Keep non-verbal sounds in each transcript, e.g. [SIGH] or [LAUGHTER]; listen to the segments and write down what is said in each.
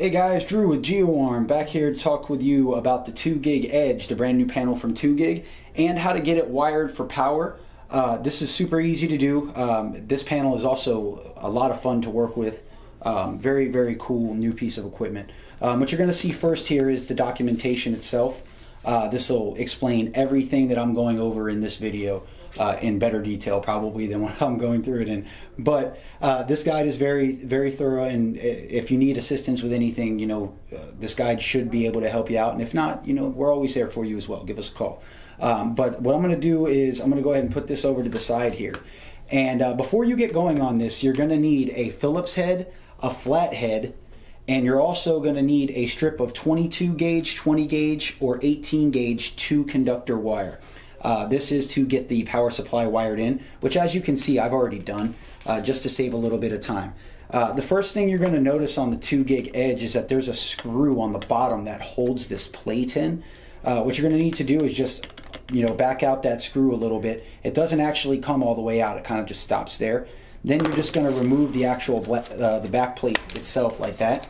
Hey guys, Drew with GeoArm back here to talk with you about the 2 gig Edge, the brand new panel from 2 gig, and how to get it wired for power. Uh, this is super easy to do. Um, this panel is also a lot of fun to work with. Um, very, very cool new piece of equipment. Um, what you're going to see first here is the documentation itself. Uh, this will explain everything that I'm going over in this video uh, in better detail probably than what [LAUGHS] I'm going through it in. But uh, this guide is very, very thorough, and if you need assistance with anything, you know, uh, this guide should be able to help you out. And if not, you know, we're always there for you as well. Give us a call. Um, but what I'm going to do is I'm going to go ahead and put this over to the side here. And uh, before you get going on this, you're going to need a Phillips head, a flat head, and you're also going to need a strip of 22 gauge, 20 gauge, or 18 gauge two conductor wire. Uh, this is to get the power supply wired in, which as you can see I've already done uh, just to save a little bit of time. Uh, the first thing you're going to notice on the 2 gig edge is that there's a screw on the bottom that holds this plate in. Uh, what you're going to need to do is just you know back out that screw a little bit. It doesn't actually come all the way out, it kind of just stops there. Then you're just going to remove the actual uh, the back plate itself like that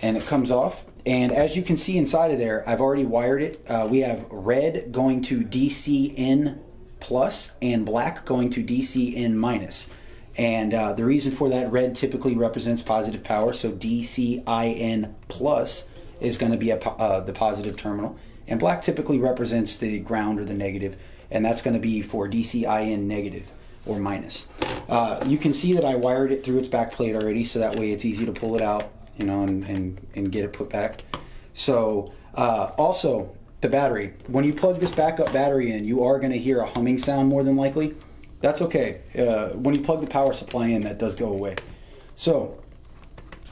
and it comes off and as you can see inside of there, I've already wired it. Uh, we have red going to DCIN plus and black going to DCIN minus. And uh, the reason for that, red typically represents positive power, so DCIN plus is going to be a, uh, the positive terminal. And black typically represents the ground or the negative, and that's going to be for DCIN negative or minus. Uh, you can see that I wired it through its back plate already, so that way it's easy to pull it out you know, and, and, and get it put back. So uh, also the battery, when you plug this backup battery in, you are going to hear a humming sound more than likely. That's okay. Uh, when you plug the power supply in, that does go away. So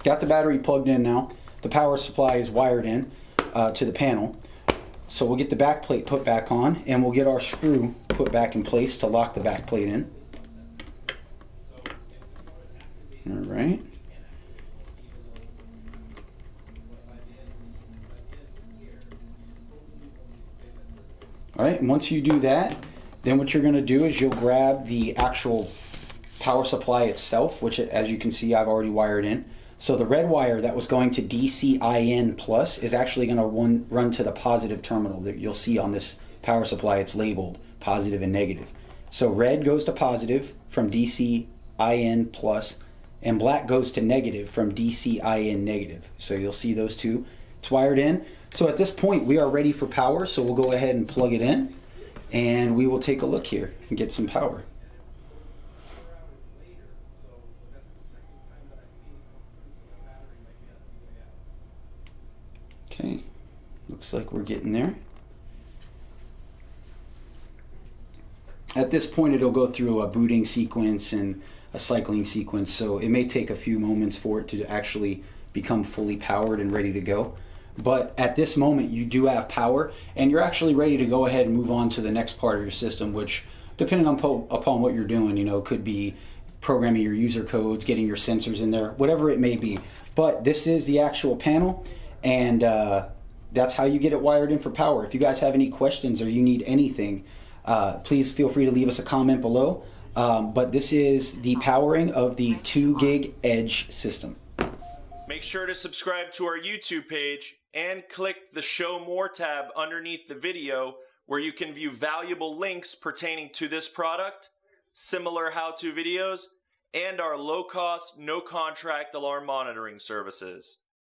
got the battery plugged in now. The power supply is wired in uh, to the panel. So we'll get the back plate put back on and we'll get our screw put back in place to lock the back plate in. All right. All right, and once you do that, then what you're gonna do is you'll grab the actual power supply itself, which as you can see, I've already wired in. So the red wire that was going to DCIN plus is actually gonna run, run to the positive terminal that you'll see on this power supply. It's labeled positive and negative. So red goes to positive from DCIN plus, and black goes to negative from DCIN negative. So you'll see those two. It's wired in. So at this point, we are ready for power. So we'll go ahead and plug it in and we will take a look here and get some power. Okay, looks like we're getting there. At this point, it'll go through a booting sequence and a cycling sequence, so it may take a few moments for it to actually become fully powered and ready to go. But at this moment, you do have power, and you're actually ready to go ahead and move on to the next part of your system, which, depending on upon what you're doing, you know, could be programming your user codes, getting your sensors in there, whatever it may be. But this is the actual panel, and uh, that's how you get it wired in for power. If you guys have any questions or you need anything, uh, please feel free to leave us a comment below. Um, but this is the powering of the 2 gig Edge system. Make sure to subscribe to our YouTube page and click the Show More tab underneath the video where you can view valuable links pertaining to this product, similar how-to videos, and our low-cost, no-contract alarm monitoring services.